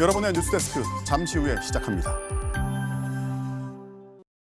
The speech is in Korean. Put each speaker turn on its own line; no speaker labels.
여러분의 뉴스데스크 잠시 후에 시작합니다.